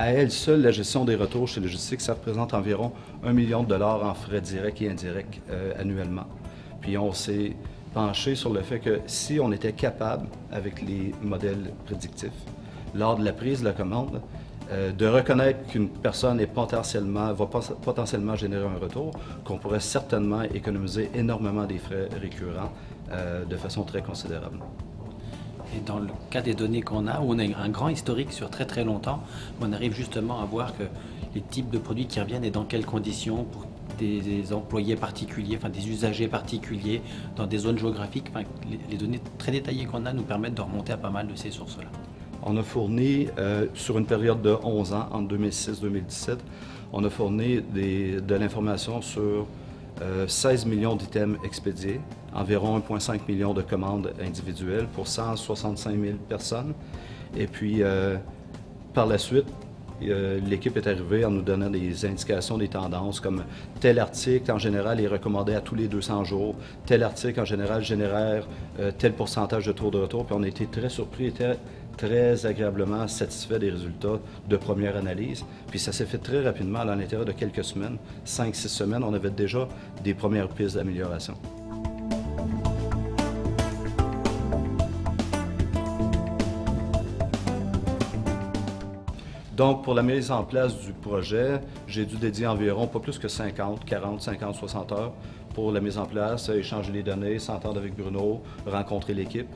À elle seule, la gestion des retours chez Logistique, ça représente environ un million de dollars en frais directs et indirects euh, annuellement. Puis on s'est penché sur le fait que si on était capable, avec les modèles prédictifs, lors de la prise de la commande, euh, de reconnaître qu'une personne est potentiellement, va potentiellement générer un retour, qu'on pourrait certainement économiser énormément des frais récurrents euh, de façon très considérable. Et dans le cas des données qu'on a, où on a un grand historique sur très très longtemps, on arrive justement à voir que les types de produits qui reviennent et dans quelles conditions pour des employés particuliers, enfin des usagers particuliers, dans des zones géographiques. les, données très détaillées qu'on a nous permettent de remonter à pas mal de ces sources-là. On a fourni, euh, sur une période de 11 ans, entre 2006-2017, on a fourni de l'information sur 16 euh, millions d'items expédiés, environ 1,5 million de commandes individuelles pour 165 000 personnes. Et puis, euh, par la suite, euh, l'équipe est arrivée en nous donnant des indications, des tendances, comme tel article en général est recommandé à tous les 200 jours, tel article en général génère tel pourcentage de taux de retour, puis on a été très surpris et très agréablement satisfait des résultats de première analyse. Puis ça s'est fait très rapidement, à l'intérieur de quelques semaines, 5-6 semaines, on avait déjà des premières pistes d'amélioration. Donc, pour la mise en place du projet, j'ai dû dédier environ pas plus que 50, 40, 50, 60 heures pour la mise en place, échanger les données, s'entendre avec Bruno, rencontrer l'équipe.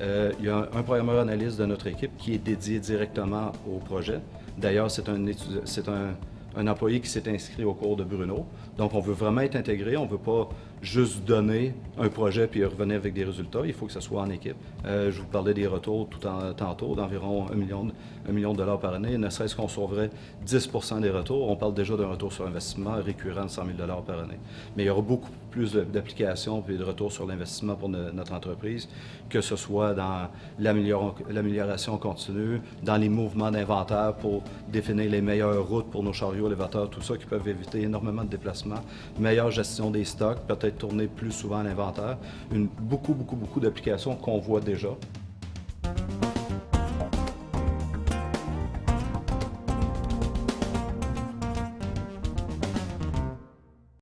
Euh, il y a un, programmeur analyste de notre équipe qui est dédié directement au projet. D'ailleurs, c'est un, un, un employé qui s'est inscrit au cours de Bruno. Donc, on veut vraiment être intégré. On ne veut pas juste donner un projet puis revenir avec des résultats. Il faut que ce soit en équipe. Euh, je vous parlais des retours tout en, tantôt d'environ 1 million, million de dollars par année. Ne serait-ce qu'on sauverait 10% des retours. On parle déjà d'un retour sur investissement récurrent de 100 000 dollars par année. Mais il y aura beaucoup plus d'applications et de retours sur l'investissement pour notre entreprise, que ce soit dans l'amélioration continue, dans les mouvements d'inventaire pour définir les meilleures routes pour nos chariots élévateurs, tout ça qui peuvent éviter énormément de déplacements, meilleure gestion des stocks, peut-être tourner plus souvent à l'inventaire, beaucoup, beaucoup, beaucoup d'applications qu'on voit déjà.